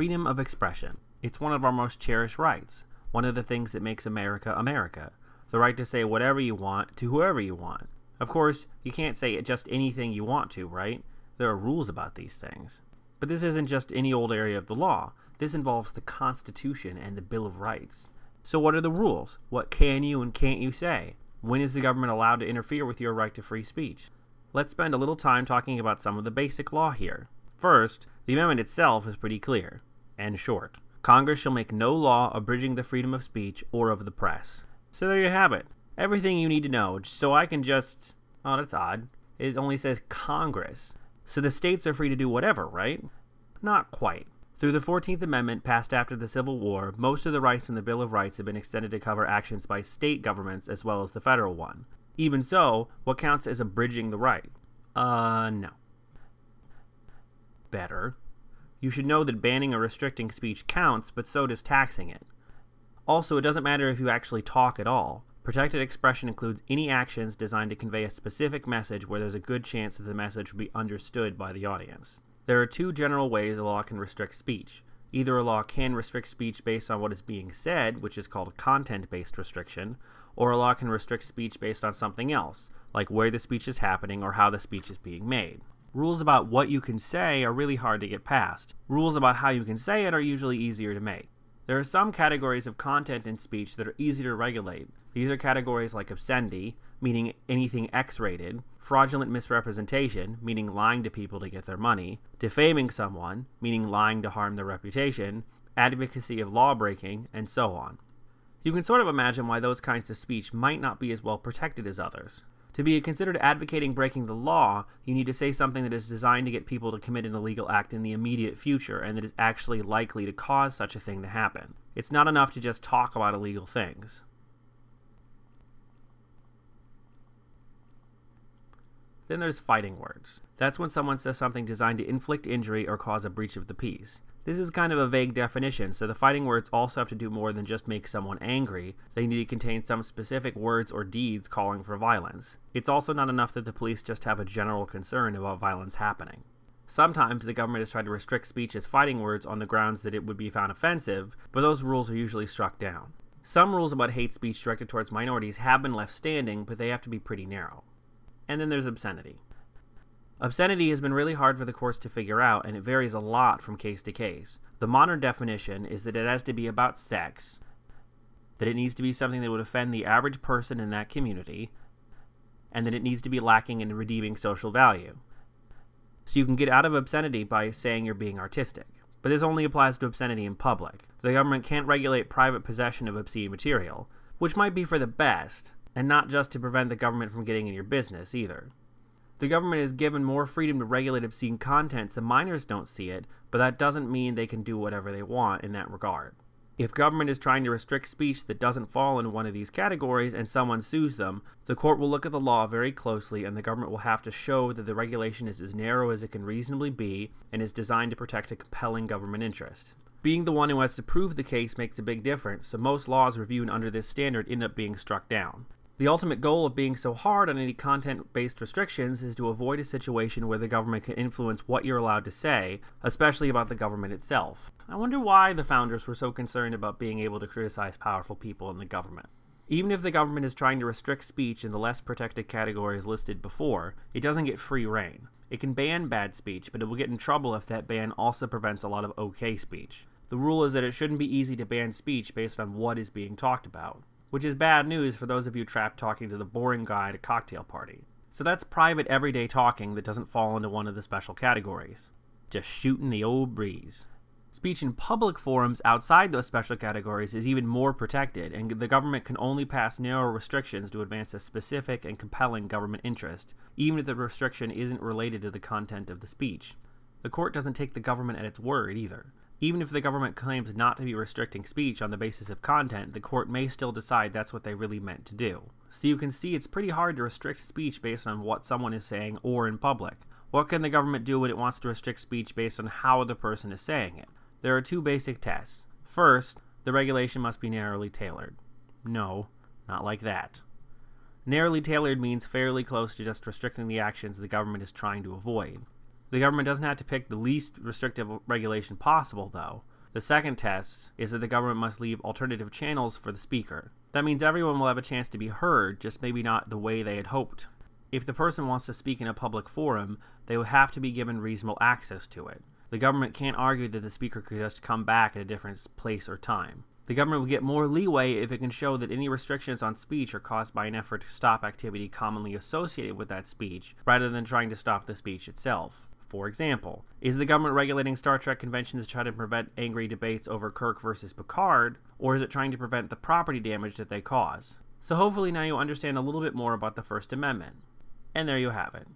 freedom of expression. It's one of our most cherished rights, one of the things that makes America America. The right to say whatever you want to whoever you want. Of course, you can't say just anything you want to, right? There are rules about these things. But this isn't just any old area of the law. This involves the Constitution and the Bill of Rights. So what are the rules? What can you and can't you say? When is the government allowed to interfere with your right to free speech? Let's spend a little time talking about some of the basic law here. First, the amendment itself is pretty clear and short. Congress shall make no law abridging the freedom of speech or of the press. So there you have it. Everything you need to know, so I can just. Oh, that's odd. It only says Congress. So the states are free to do whatever, right? Not quite. Through the 14th Amendment, passed after the Civil War, most of the rights in the Bill of Rights have been extended to cover actions by state governments as well as the federal one. Even so, what counts as abridging the right? Uh, no. Better. You should know that banning or restricting speech counts, but so does taxing it. Also, it doesn't matter if you actually talk at all. Protected expression includes any actions designed to convey a specific message where there's a good chance that the message will be understood by the audience. There are two general ways a law can restrict speech. Either a law can restrict speech based on what is being said, which is called content-based restriction, or a law can restrict speech based on something else, like where the speech is happening or how the speech is being made. Rules about what you can say are really hard to get past. Rules about how you can say it are usually easier to make. There are some categories of content in speech that are easy to regulate. These are categories like obscenity, meaning anything X-rated, fraudulent misrepresentation, meaning lying to people to get their money, defaming someone, meaning lying to harm their reputation, advocacy of lawbreaking, and so on. You can sort of imagine why those kinds of speech might not be as well protected as others. To be considered advocating breaking the law, you need to say something that is designed to get people to commit an illegal act in the immediate future and that is actually likely to cause such a thing to happen. It's not enough to just talk about illegal things. Then there's fighting words. That's when someone says something designed to inflict injury or cause a breach of the peace. This is kind of a vague definition, so the fighting words also have to do more than just make someone angry. They need to contain some specific words or deeds calling for violence. It's also not enough that the police just have a general concern about violence happening. Sometimes the government has tried to restrict speech as fighting words on the grounds that it would be found offensive, but those rules are usually struck down. Some rules about hate speech directed towards minorities have been left standing, but they have to be pretty narrow. And then there's obscenity. Obscenity has been really hard for the courts to figure out, and it varies a lot from case to case. The modern definition is that it has to be about sex, that it needs to be something that would offend the average person in that community, and that it needs to be lacking in redeeming social value. So you can get out of obscenity by saying you're being artistic. But this only applies to obscenity in public. The government can't regulate private possession of obscene material, which might be for the best, and not just to prevent the government from getting in your business either. The government is given more freedom to regulate obscene content so minors don't see it, but that doesn't mean they can do whatever they want in that regard. If government is trying to restrict speech that doesn't fall in one of these categories and someone sues them, the court will look at the law very closely and the government will have to show that the regulation is as narrow as it can reasonably be and is designed to protect a compelling government interest. Being the one who has to prove the case makes a big difference, so most laws reviewed under this standard end up being struck down. The ultimate goal of being so hard on any content-based restrictions is to avoid a situation where the government can influence what you're allowed to say, especially about the government itself. I wonder why the founders were so concerned about being able to criticize powerful people in the government. Even if the government is trying to restrict speech in the less protected categories listed before, it doesn't get free rein. It can ban bad speech, but it will get in trouble if that ban also prevents a lot of okay speech. The rule is that it shouldn't be easy to ban speech based on what is being talked about which is bad news for those of you trapped talking to the boring guy at a cocktail party. So that's private everyday talking that doesn't fall into one of the special categories. Just shooting the old breeze. Speech in public forums outside those special categories is even more protected, and the government can only pass narrow restrictions to advance a specific and compelling government interest, even if the restriction isn't related to the content of the speech. The court doesn't take the government at its word either. Even if the government claims not to be restricting speech on the basis of content, the court may still decide that's what they really meant to do. So you can see it's pretty hard to restrict speech based on what someone is saying or in public. What can the government do when it wants to restrict speech based on how the person is saying it? There are two basic tests. First, the regulation must be narrowly tailored. No, not like that. Narrowly tailored means fairly close to just restricting the actions the government is trying to avoid. The government doesn't have to pick the least restrictive regulation possible, though. The second test is that the government must leave alternative channels for the speaker. That means everyone will have a chance to be heard, just maybe not the way they had hoped. If the person wants to speak in a public forum, they will have to be given reasonable access to it. The government can't argue that the speaker could just come back at a different place or time. The government will get more leeway if it can show that any restrictions on speech are caused by an effort to stop activity commonly associated with that speech, rather than trying to stop the speech itself. For example, is the government regulating Star Trek conventions to try to prevent angry debates over Kirk versus Picard, or is it trying to prevent the property damage that they cause? So hopefully now you understand a little bit more about the First Amendment. And there you have it.